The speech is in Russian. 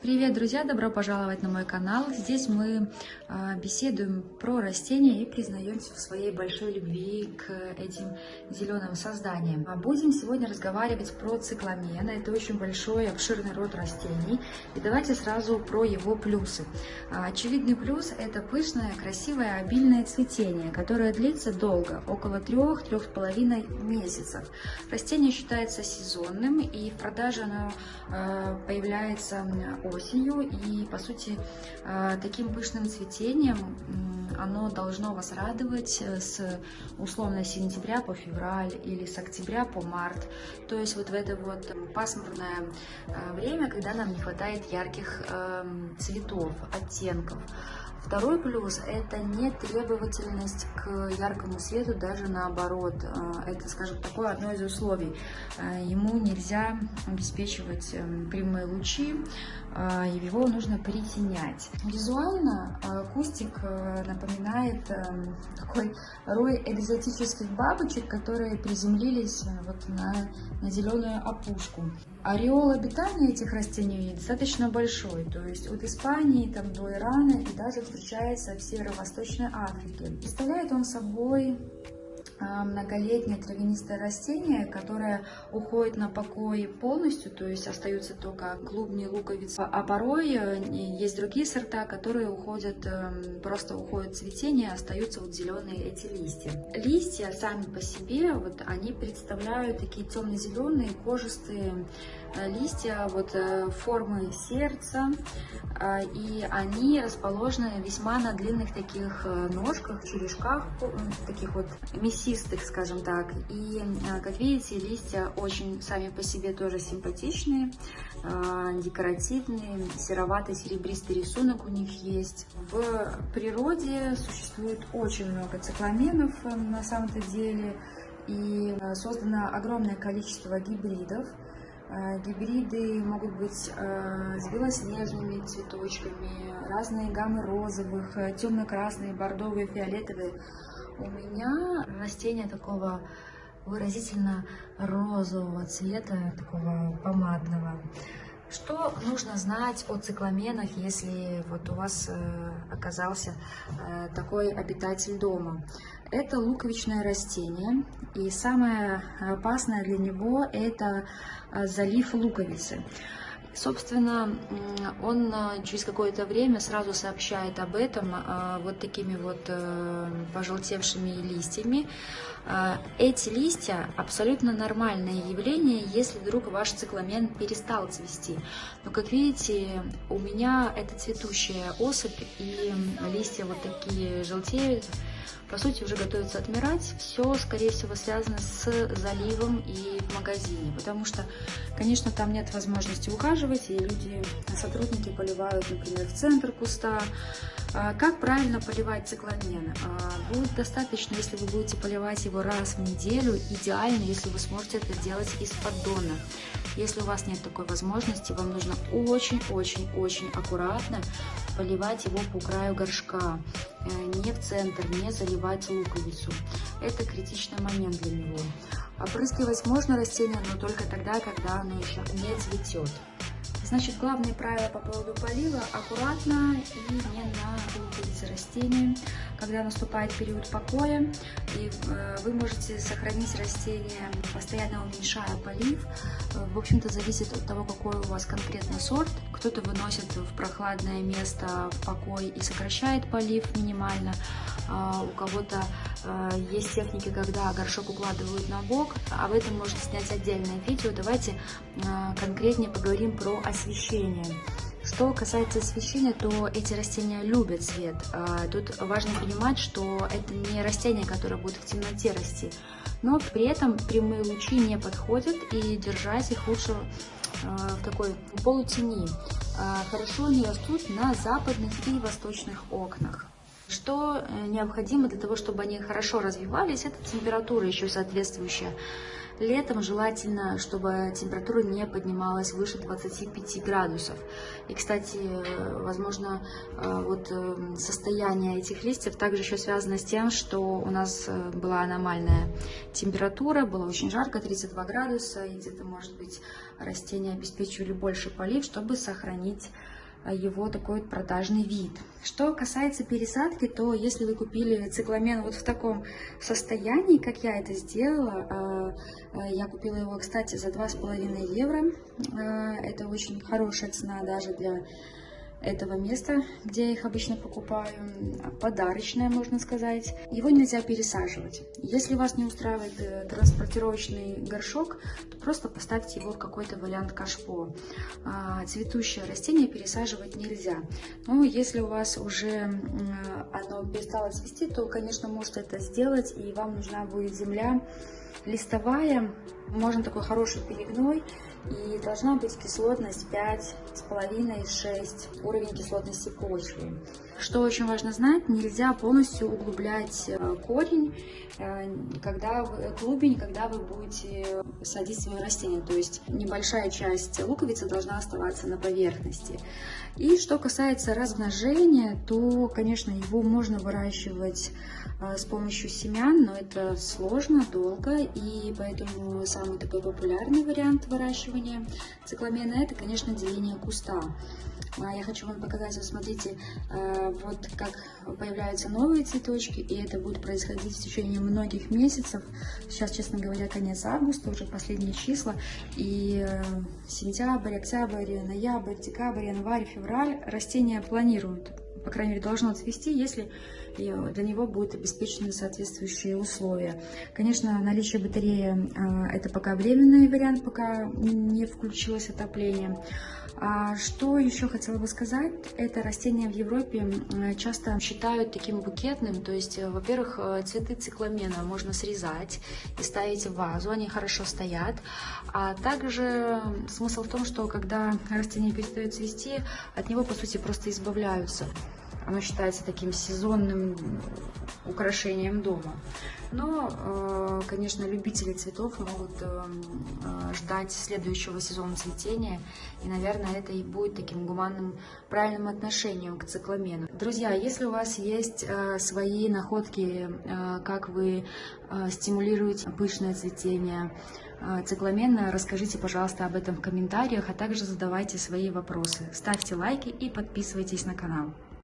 Привет, друзья! Добро пожаловать на мой канал. Здесь мы э, беседуем про растения и признаемся в своей большой любви к этим зеленым созданиям. А будем сегодня разговаривать про цикламен. Это очень большой, обширный род растений. И давайте сразу про его плюсы. А, очевидный плюс – это пышное, красивое, обильное цветение, которое длится долго, около 3-3,5 месяцев. Растение считается сезонным, и в продаже оно э, появляется осенью. И, по сути, э, таким пышным цветением оно должно вас радовать э, с условно сентября по февраль или с октября по март. То есть вот в это вот пасмурное э, время, когда нам не хватает ярких эм, цветов, оттенков. Второй плюс – это не требовательность к яркому свету, даже наоборот. Э, это, скажем, такое одно из условий. Э, ему нельзя обеспечивать эм, прямые лучи, э, его нужно притенять. Визуально кустик напоминает эм, такой рой экзотических бабочек, которые приземлились вот на, на зеленую опушку. Ореол обитания этих растений достаточно большой, то есть от Испании там, до Ирана и даже встречается в Северо-Восточной Африке. Представляет он собой многолетнее травянистое растение, которое уходит на покой полностью, то есть остаются только клубни, луковицы. А порой э, есть другие сорта, которые уходят, эм, просто уходят цветение, остаются вот зеленые эти листья. Листья сами по себе, вот они представляют такие темно-зеленые, кожистые э, листья вот э, формы сердца, и они расположены весьма на длинных таких ножках, черешках, таких вот мясистых мясистых, скажем так. И, а, как видите, листья очень сами по себе тоже симпатичные, а, декоративные, сероватый серебристый рисунок у них есть. В природе существует очень много цикламенов э, на самом-то деле, и э, создано огромное количество гибридов. Э, гибриды могут быть с белоснежными цветочками, разные гаммы розовых, темно-красные, бордовые, фиолетовые. У меня растение такого выразительно розового цвета, такого помадного. Что нужно знать о цикламенах, если вот у вас э, оказался э, такой обитатель дома? Это луковичное растение, и самое опасное для него это э, залив луковицы. Собственно, он а, через какое-то время сразу сообщает об этом а, вот такими вот э, пожелтевшими листьями. А, эти листья абсолютно нормальное явление, если вдруг ваш цикламен перестал цвести. Но, как видите, у меня это цветущая особь, и листья вот такие желтеют, по сути, уже готовится отмирать. Все, скорее всего, связано с заливом и в магазине, потому что, конечно, там нет возможности ухаживать, и люди, сотрудники поливают, например, в центр куста. А как правильно поливать цикламен? А, будет достаточно, если вы будете поливать его раз в неделю. Идеально, если вы сможете это делать из поддона. Если у вас нет такой возможности, вам нужно очень-очень-очень аккуратно поливать его по краю горшка, э, не в центр, не заливать луковицу. Это критичный момент для него. Опрыскивать можно растение, но только тогда, когда оно еще не цветет. Значит, главное правило по поводу полива – аккуратно и не на луковице растения. Когда наступает период покоя, и э, вы можете сохранить растение, постоянно уменьшая полив. В общем-то, зависит от того, какой у вас конкретный сорт. Кто-то выносит в прохладное место в покой и сокращает полив минимально, у кого-то а, есть техники, когда горшок укладывают на бок. Об этом можно снять отдельное видео. Давайте а, конкретнее поговорим про освещение. Что касается освещения, то эти растения любят свет. Тут важно понимать, что это не растения, которые будут в темноте расти. Но при этом прямые лучи не подходят, и держать их лучше в такой полутени. Хорошо они растут на западных и восточных окнах. Что э, необходимо для того, чтобы они хорошо развивались, это температура еще соответствующая. Летом желательно, чтобы температура не поднималась выше 25 градусов. И, кстати, возможно, э, вот э, состояние этих листьев также еще связано с тем, что у нас э, была аномальная температура, было очень жарко, 32 градуса, и где-то, может быть, растения обеспечивали больше полив, чтобы сохранить его такой продажный вид. Что касается пересадки, то если вы купили цикламен вот в таком состоянии, как я это сделала, а, а, я купила его, кстати, за 2,5 евро. Это очень хорошая цена даже для этого места, где я их обычно покупаю, подарочное, можно сказать. Его нельзя пересаживать. Если вас не устраивает э, транспортировочный горшок, то просто поставьте его в какой-то вариант кашпо. А, цветущее растение пересаживать нельзя. Но если у вас уже оно перестало цвести, то, конечно, можете это сделать, и вам нужна будет земля листовая, можно такой хороший перегной, и должна быть кислотность 5,5-6, уровень кислотности почвы. Что очень важно знать, нельзя полностью углублять э, корень, э, когда клубень, когда вы будете садить свое растение. То есть небольшая часть луковицы должна оставаться на поверхности. И что касается размножения, то, конечно, его можно выращивать э, с помощью семян, но это сложно, долго, и поэтому самый такой популярный вариант выращивания цикламена – это, конечно, деление куста. А, я хочу вам показать, вот смотрите, э, вот как появляются новые цветочки, и это будет происходить в течение многих месяцев. Сейчас, честно говоря, конец августа, уже последние числа, и э, сентябрь, октябрь, ноябрь, декабрь, январь, февраль растения планируют по крайней мере, должно цвести, если для него будут обеспечены соответствующие условия. Конечно, наличие батареи а, – это пока временный вариант, пока не включилось отопление. А что еще хотела бы сказать, это растение в Европе часто считают таким букетным, то есть, э, во-первых, э, цветы цикламена можно срезать и ставить в вазу, они хорошо стоят, а также смысл в том, что когда растение перестает цвести, от него, по сути, просто избавляются. Оно считается таким сезонным украшением дома. Но, э, конечно, любители цветов могут э, э, ждать следующего сезона цветения. И, наверное, это и будет таким гуманным, правильным отношением к цикламену. Друзья, если у вас есть свои находки, как вы стимулируете пышное цветение, цикламена, расскажите, пожалуйста, об этом в комментариях, а также задавайте свои вопросы. Ставьте лайки и подписывайтесь на канал.